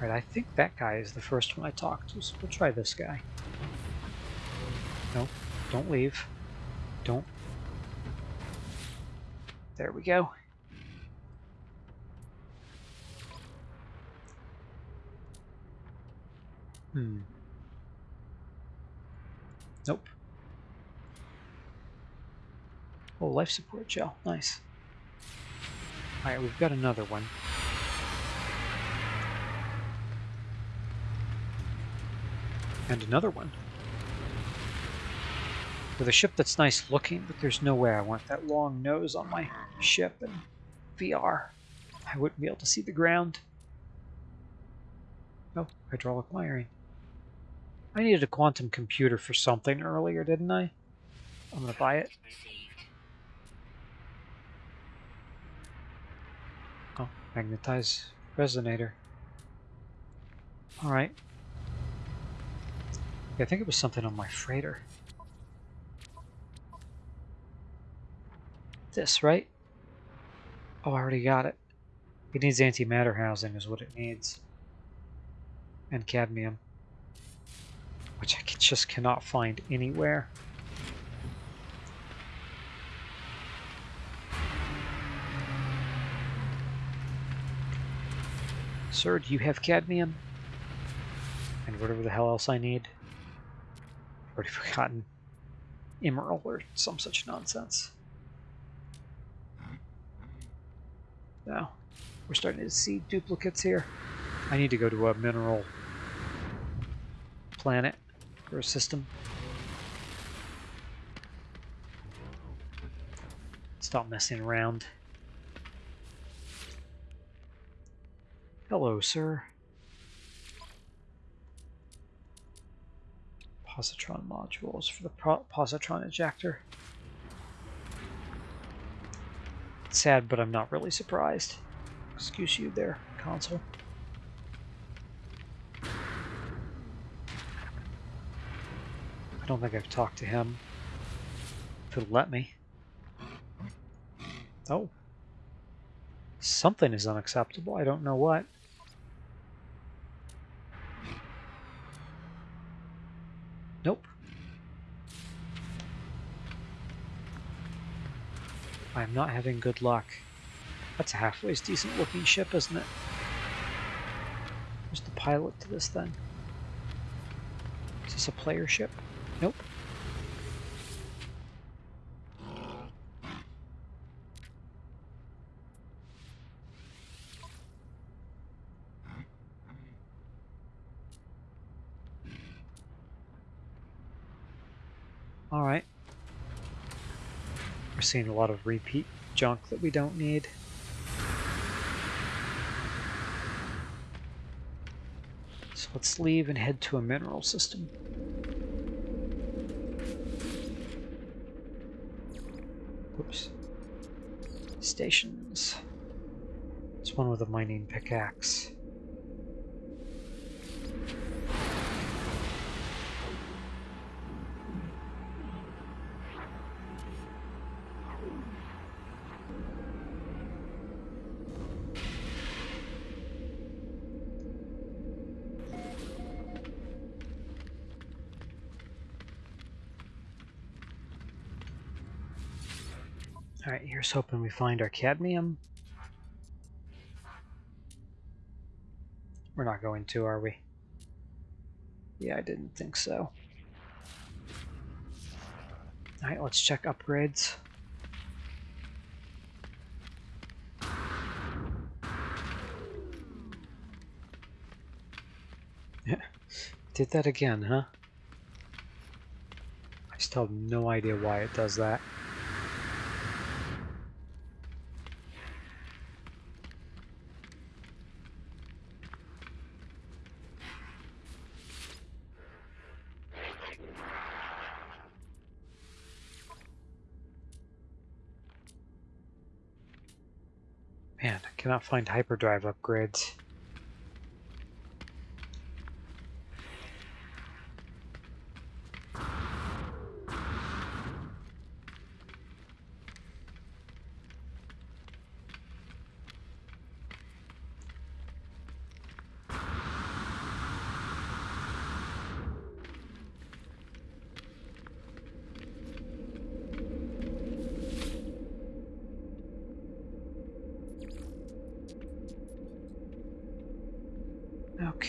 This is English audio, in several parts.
Right, I think that guy is the first one I talked to, so we'll try this guy. No, don't leave. Don't. There we go. Hmm. Nope. Oh, life support gel. Nice. Alright, we've got another one. And another one. With a ship that's nice looking, but there's no way I want that long nose on my ship and VR. I wouldn't be able to see the ground. Oh, hydraulic wiring. I needed a quantum computer for something earlier, didn't I? I'm gonna buy it. Oh, magnetize resonator. Alright. I think it was something on my freighter. This, right? Oh, I already got it. It needs antimatter housing is what it needs. And cadmium. Which I just cannot find anywhere. Sir, do you have cadmium? And whatever the hell else I need. Already forgotten. Emerald or some such nonsense. Now, we're starting to see duplicates here. I need to go to a mineral planet or a system. Stop messing around. Hello, sir. Positron modules for the positron ejector. sad, but I'm not really surprised. Excuse you there, console. I don't think I've talked to him. If it'll let me. Oh. Something is unacceptable. I don't know what. Nope. I'm not having good luck. That's a halfway decent looking ship, isn't it? Who's the pilot to this thing? Is this a player ship? Nope. Alright. We're seeing a lot of repeat junk that we don't need. So let's leave and head to a mineral system. Whoops. Stations. It's one with a mining pickaxe. Alright, here's hoping we find our cadmium. We're not going to, are we? Yeah, I didn't think so. Alright, let's check upgrades. Yeah, did that again, huh? I still have no idea why it does that. Find hyperdrive upgrades.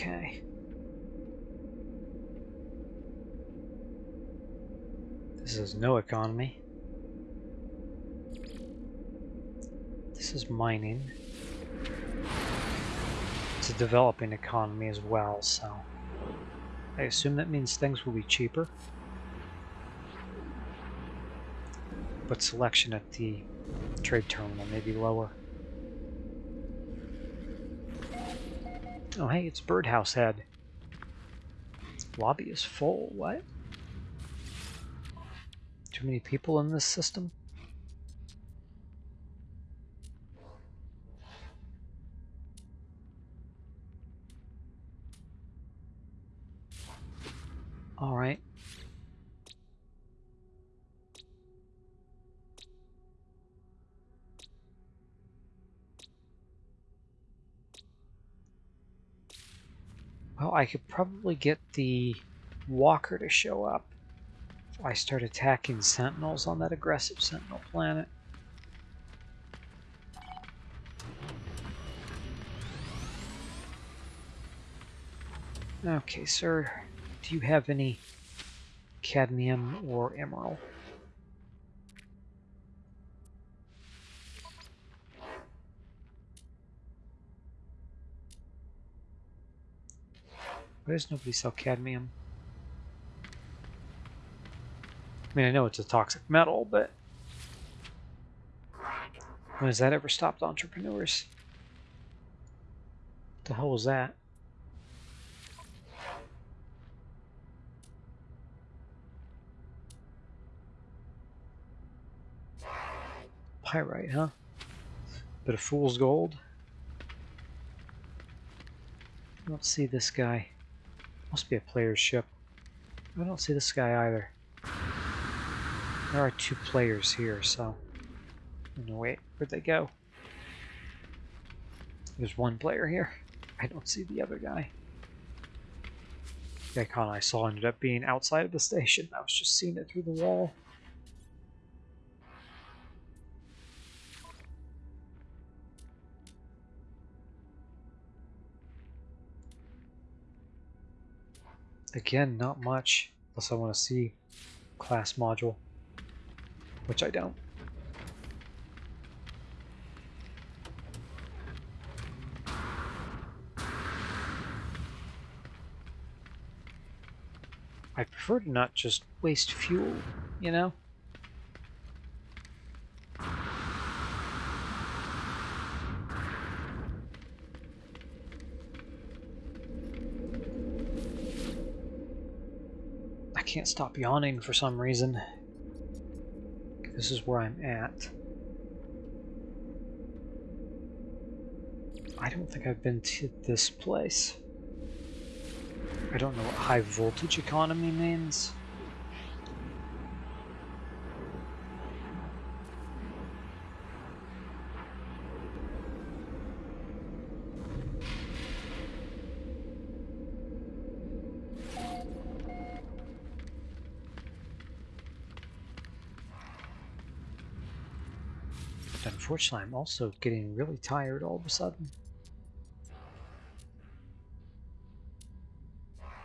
Okay. This is no economy. This is mining. It's a developing economy as well, so I assume that means things will be cheaper. But selection at the trade terminal may be lower. Oh hey, it's Birdhouse Head. Lobby is full, what? Too many people in this system? All right. Well, I could probably get the walker to show up if I start attacking sentinels on that aggressive sentinel planet. Okay, sir. Do you have any cadmium or emerald? Why does nobody sell cadmium? I mean, I know it's a toxic metal, but when has that ever stopped entrepreneurs? The hell was that? Pyrite, huh? Bit of fool's gold. Don't see this guy. Must be a player's ship. I don't see this guy either. There are two players here, so... No, wait, where'd they go? There's one player here. I don't see the other guy. The icon I saw ended up being outside of the station. I was just seeing it through the wall. Again, not much, unless I want to see class module, which I don't. I prefer to not just waste fuel, you know? Can't stop yawning for some reason. This is where I'm at. I don't think I've been to this place. I don't know what high voltage economy means. Unfortunately, I'm also getting really tired all of a sudden.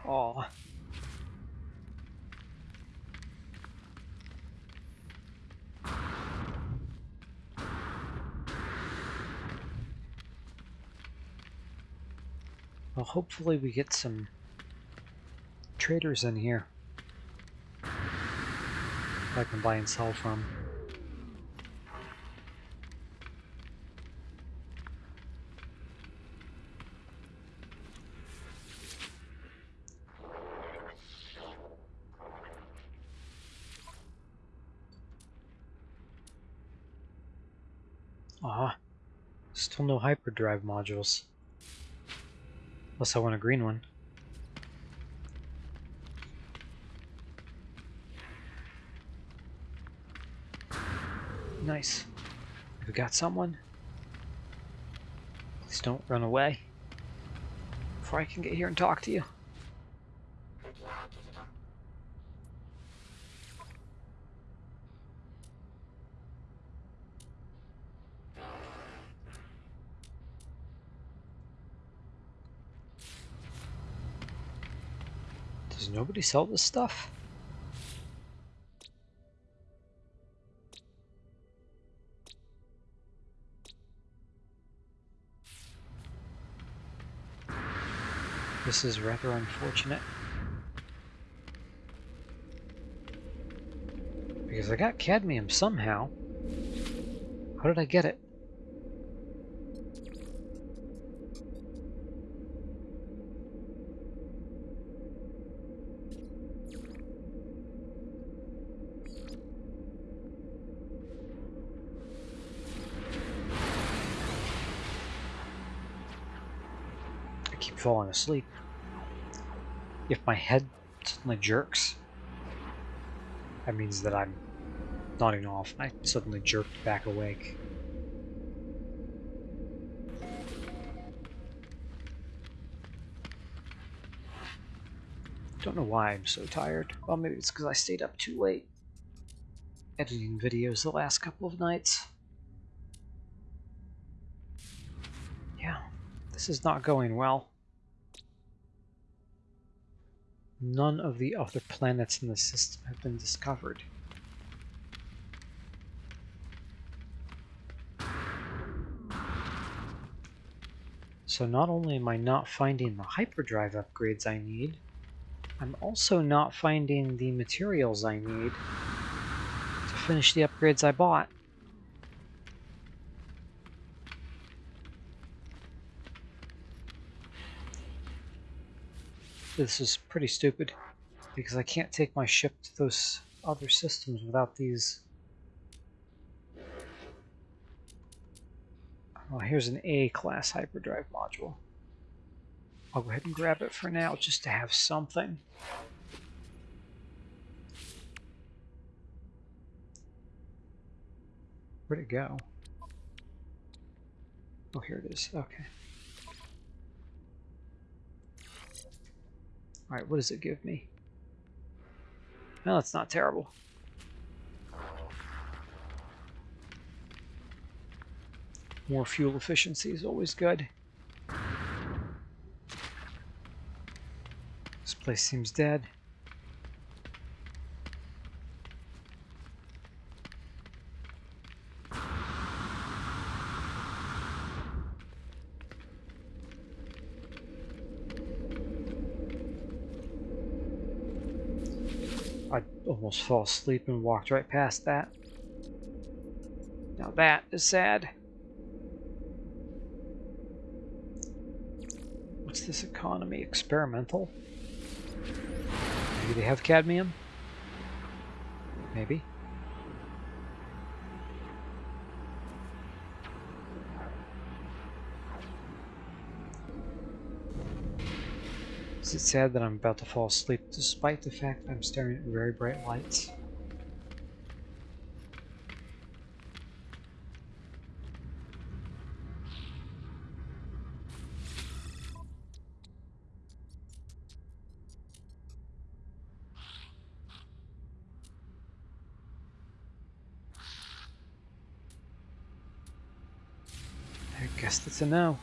Aw. Well, hopefully we get some traders in here. I can buy and sell from. Still no hyperdrive modules. Unless I want a green one. Nice. We got someone. Please don't run away. Before I can get here and talk to you. Nobody sell this stuff? This is rather unfortunate. Because I got cadmium somehow. How did I get it? Falling asleep. If my head suddenly jerks, that means that I'm nodding off I suddenly jerked back awake. Don't know why I'm so tired. Well, maybe it's because I stayed up too late editing videos the last couple of nights. Yeah, this is not going well. None of the other planets in the system have been discovered. So not only am I not finding the hyperdrive upgrades I need, I'm also not finding the materials I need to finish the upgrades I bought. This is pretty stupid, because I can't take my ship to those other systems without these. Well, here's an A-class hyperdrive module. I'll go ahead and grab it for now, just to have something. Where'd it go? Oh, here it is. Okay. Alright, what does it give me? Well, it's not terrible. More fuel efficiency is always good. This place seems dead. I almost fell asleep and walked right past that. Now that is sad. What's this economy? Experimental? Maybe they have cadmium? Maybe. Is it sad that I'm about to fall asleep despite the fact I'm staring at very bright lights? I guess that's a no.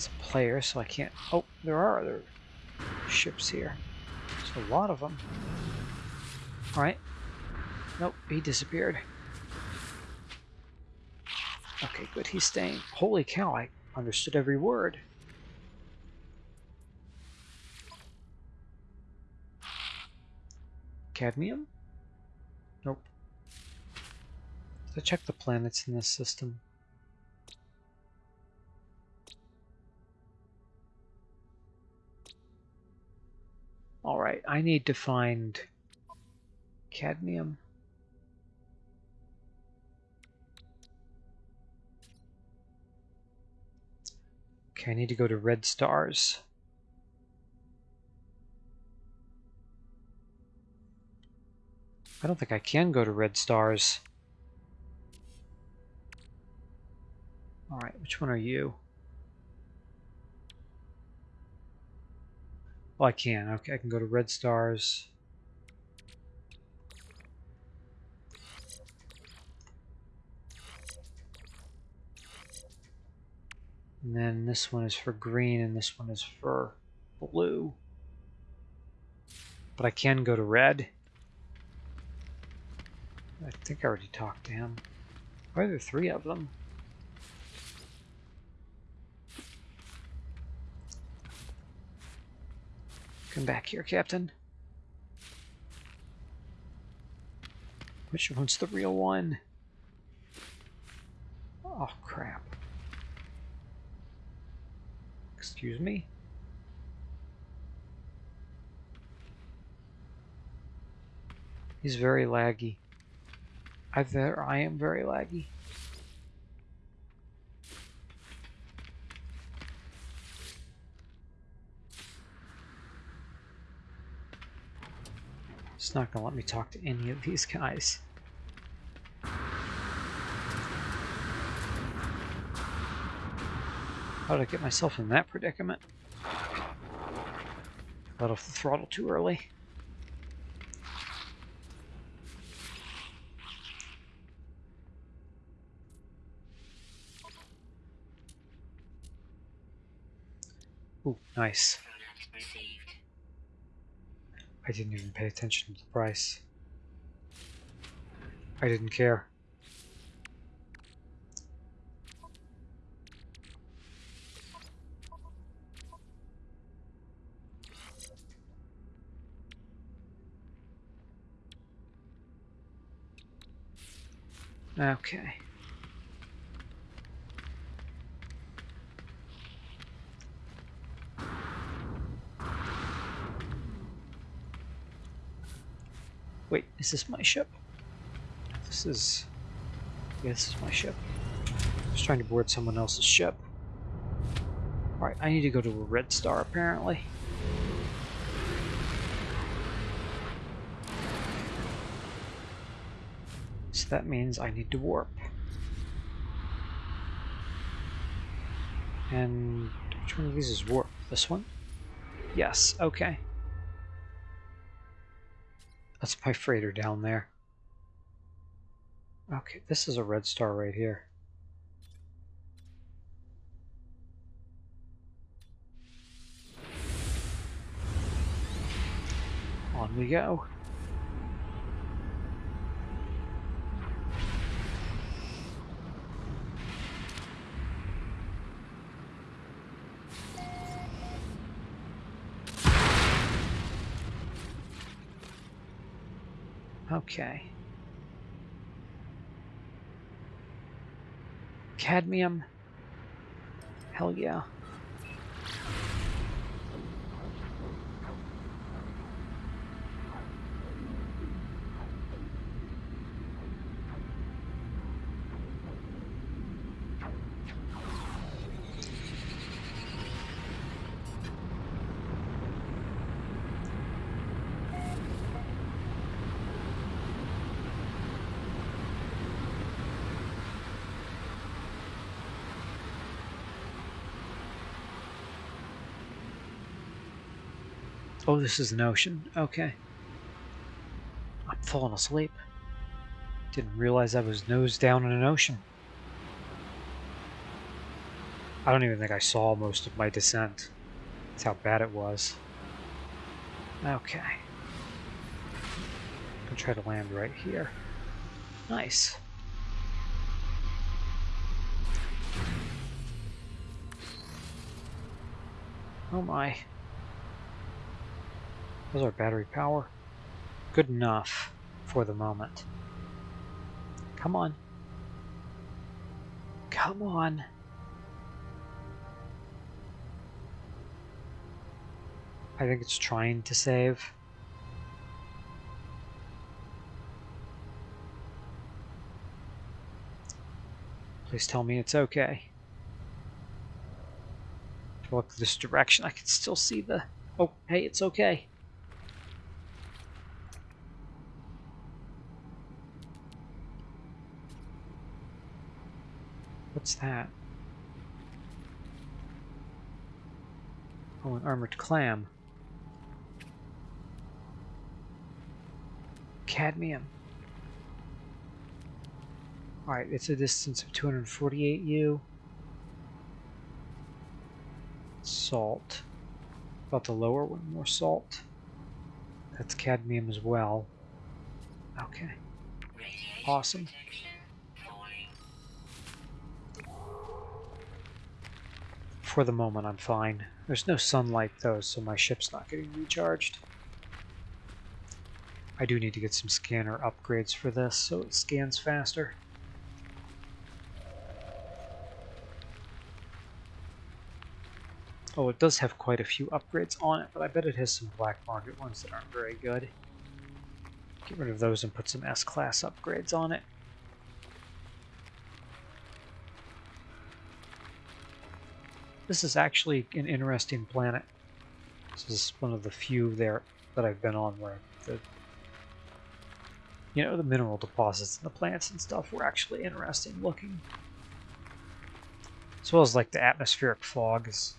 That's a player, so I can't... Oh, there are other ships here. There's a lot of them. Alright. Nope, he disappeared. Okay, good, he's staying. Holy cow, I understood every word. Cadmium? Nope. Let's check the planets in this system. Alright, I need to find cadmium. Okay, I need to go to red stars. I don't think I can go to red stars. Alright, which one are you? Well, I can. Okay, I can go to red stars. And then this one is for green and this one is for blue. But I can go to red. I think I already talked to him. Why are there three of them? Come back here, Captain. Which one's the real one? Oh, crap. Excuse me? He's very laggy. I I am very laggy. It's not gonna let me talk to any of these guys. How did I get myself in that predicament? Let off the throttle too early. Ooh, nice. I didn't even pay attention to the price. I didn't care. Okay. Wait, is this my ship? This is... Yeah, this is my ship. I was trying to board someone else's ship. Alright, I need to go to a red star, apparently. So that means I need to warp. And which one of these is warp? This one? Yes, okay. That's my freighter down there. Okay, this is a red star right here. On we go. Okay. Cadmium. Hell yeah. Oh, this is an ocean. Okay. I'm falling asleep. Didn't realize I was nose down in an ocean. I don't even think I saw most of my descent. That's how bad it was. Okay. I'm gonna try to land right here. Nice. Oh my. How's our battery power? Good enough for the moment. Come on. Come on. I think it's trying to save. Please tell me it's okay. If I look this direction, I can still see the... Oh, hey, it's okay. What's that? Oh, an armored clam. Cadmium. Alright, it's a distance of 248 U. Salt. About the lower one, more salt. That's cadmium as well. Okay. Awesome. For the moment, I'm fine. There's no sunlight, though, so my ship's not getting recharged. I do need to get some scanner upgrades for this, so it scans faster. Oh, it does have quite a few upgrades on it, but I bet it has some black market ones that aren't very good. Get rid of those and put some S-class upgrades on it. This is actually an interesting planet. This is one of the few there that I've been on where the you know, the mineral deposits and the plants and stuff were actually interesting looking. As well as like the atmospheric fog is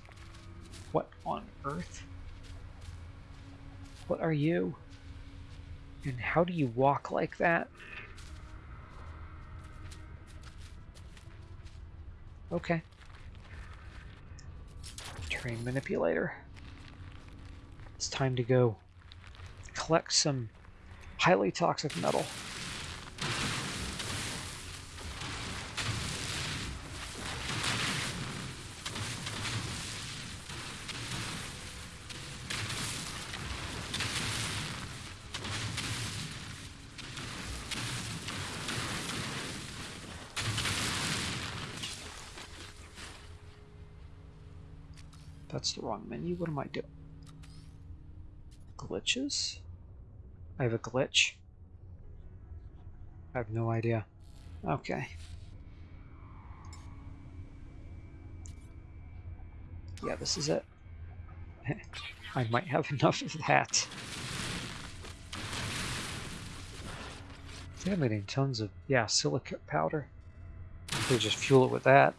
what on earth? What are you? And how do you walk like that? Okay. Terrain manipulator. It's time to go collect some highly toxic metal. That's the wrong menu. What am I doing? Glitches? I have a glitch. I have no idea. Okay. Yeah, this is it. I might have enough of that. I'm getting tons of, yeah, silicate powder. They just fuel it with that.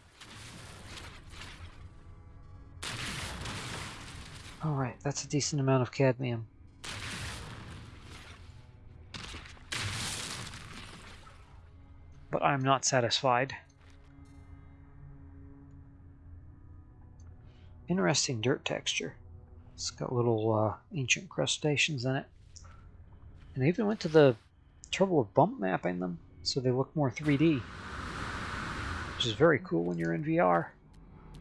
Alright, that's a decent amount of cadmium. but I'm not satisfied. Interesting dirt texture. It's got little uh, ancient crustaceans in it. And they even went to the trouble of bump mapping them so they look more 3D. Which is very cool when you're in VR.